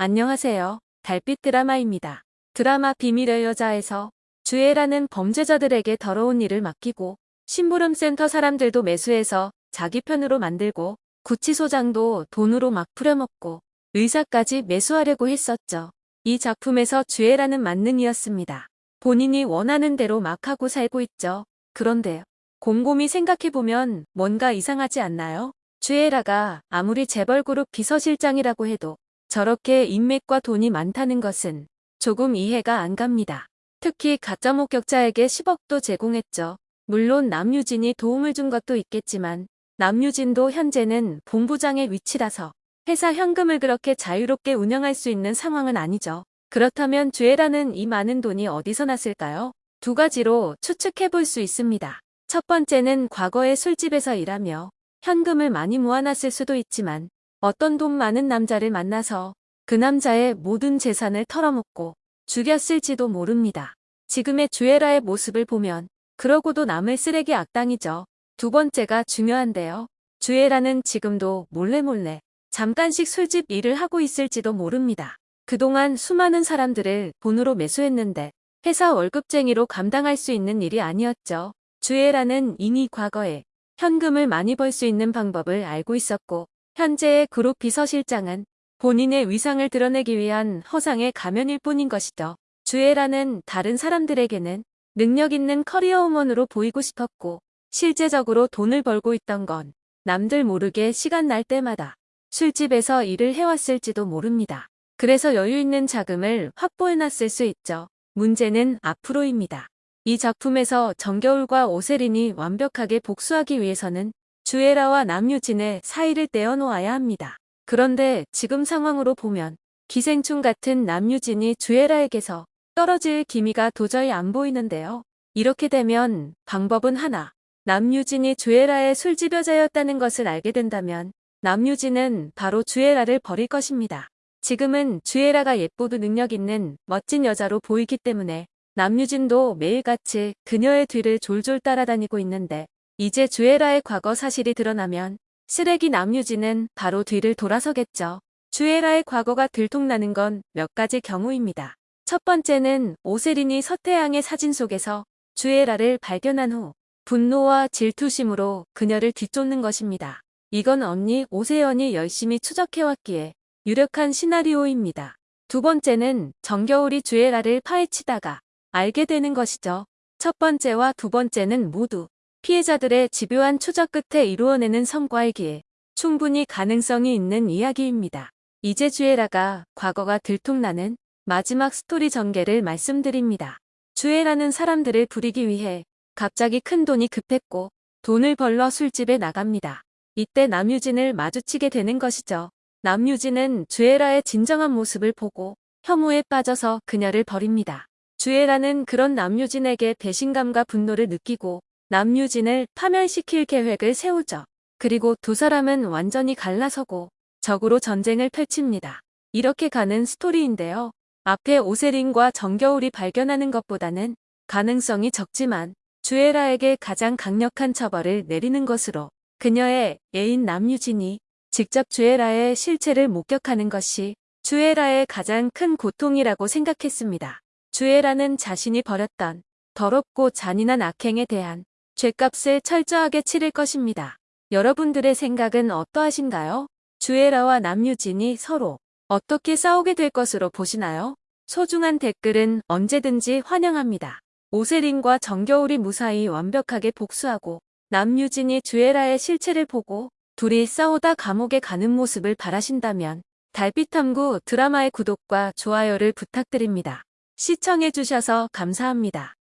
안녕하세요. 달빛 드라마입니다. 드라마 비밀의 여자에서 주애라는 범죄자들에게 더러운 일을 맡기고 심부름센터 사람들도 매수해서 자기 편으로 만들고 구치소장도 돈으로 막 부려먹고 의사까지 매수하려고 했었죠. 이 작품에서 주애라는 만능이었습니다. 본인이 원하는 대로 막 하고 살고 있죠. 그런데요. 곰곰이 생각해보면 뭔가 이상하지 않나요? 주애라가 아무리 재벌그룹 비서실장이라고 해도 저렇게 인맥과 돈이 많다는 것은 조금 이해가 안 갑니다. 특히 가짜 목격자에게 10억도 제공했죠. 물론 남유진이 도움을 준 것도 있겠지만 남유진도 현재는 본부장의 위치라서 회사 현금을 그렇게 자유롭게 운영할 수 있는 상황은 아니죠. 그렇다면 주애라는 이 많은 돈이 어디서 났을까요? 두 가지로 추측해 볼 수 있습니다. 첫 번째는 과거에 술집에서 일하며 현금을 많이 모아놨을 수도 있지만 어떤 돈 많은 남자를 만나서 그 남자의 모든 재산을 털어먹고 죽였을지도 모릅니다. 지금의 주애라의 모습을 보면 그러고도 남을 쓰레기 악당이죠. 두 번째가 중요한데요. 주애라는 지금도 몰래 몰래 잠깐씩 술집 일을 하고 있을지도 모릅니다. 그동안 수많은 사람들을 돈으로 매수했는데 회사 월급쟁이로 감당할 수 있는 일이 아니었죠. 주애라는 이미 과거에 현금을 많이 벌 수 있는 방법을 알고 있었고 현재의 그룹 비서실장은 본인의 위상을 드러내기 위한 허상의 가면일 뿐인 것이죠. 주애라는 다른 사람들에게는 능력 있는 커리어우먼으로 보이고 싶었고 실제적으로 돈을 벌고 있던 건 남들 모르게 시간 날 때마다 술집에서 일을 해왔을지도 모릅니다. 그래서 여유 있는 자금을 확보해놨을 수 있죠. 문제는 앞으로입니다. 이 작품에서 정겨울과 오세린이 완벽하게 복수하기 위해서는 주애라와 남유진의 사이를 떼어놓아야 합니다. 그런데 지금 상황으로 보면 기생충 같은 남유진이 주애라에게서 떨어질 기미가 도저히 안 보이는데요. 이렇게 되면 방법은 하나. 남유진이 주애라의 술집 여자였다는 것을 알게 된다면 남유진은 바로 주애라를 버릴 것입니다. 지금은 주애라가 예쁘고 능력 있는 멋진 여자로 보이기 때문에 남유진도 매일같이 그녀의 뒤를 졸졸 따라다니고 있는데 이제 주애라의 과거 사실이 드러나면 쓰레기 남유진은 바로 뒤를 돌아서겠죠. 주애라의 과거가 들통나는 건 몇 가지 경우입니다. 첫 번째는 오세린이 서태양의 사진 속에서 주애라를 발견한 후 분노와 질투심으로 그녀를 뒤쫓는 것입니다. 이건 언니 오세연이 열심히 추적해왔기에 유력한 시나리오입니다. 두 번째는 정겨울이 주애라를 파헤치다가 알게 되는 것이죠. 첫 번째와 두 번째는 모두 피해자들의 집요한 추적 끝에 이루어내는 성과이기에 충분히 가능성이 있는 이야기입니다. 이제 주애라가 과거가 들통나는 마지막 스토리 전개를 말씀드립니다. 주애라는 사람들을 부리기 위해 갑자기 큰 돈이 급했고 돈을 벌러 술집에 나갑니다. 이때 남유진을 마주치게 되는 것이죠. 남유진은 주애라의 진정한 모습을 보고 혐오에 빠져서 그녀를 버립니다. 주애라는 그런 남유진에게 배신감과 분노를 느끼고 남유진을 파멸시킬 계획을 세우죠. 그리고 두 사람은 완전히 갈라서고 적으로 전쟁을 펼칩니다. 이렇게 가는 스토리인데요. 앞에 오세린과 정겨울이 발견하는 것보다는 가능성이 적지만 주애라에게 가장 강력한 처벌을 내리는 것으로 그녀의 애인 남유진이 직접 주애라의 실체를 목격하는 것이 주애라의 가장 큰 고통이라고 생각했습니다. 주애라는 자신이 벌였던 더럽고 잔인한 악행에 대한 죗값을 철저하게 치를 것입니다. 여러분들의 생각은 어떠하신가요? 주애라와 남유진이 서로 어떻게 싸우게 될 것으로 보시나요? 소중한 댓글은 언제든지 환영합니다. 오세린과 정겨울이 무사히 완벽하게 복수하고 남유진이 주애라의 실체를 보고 둘이 싸우다 감옥에 가는 모습을 바라신다면 달빛탐구 드라마의 구독과 좋아요를 부탁드립니다. 시청해주셔서 감사합니다.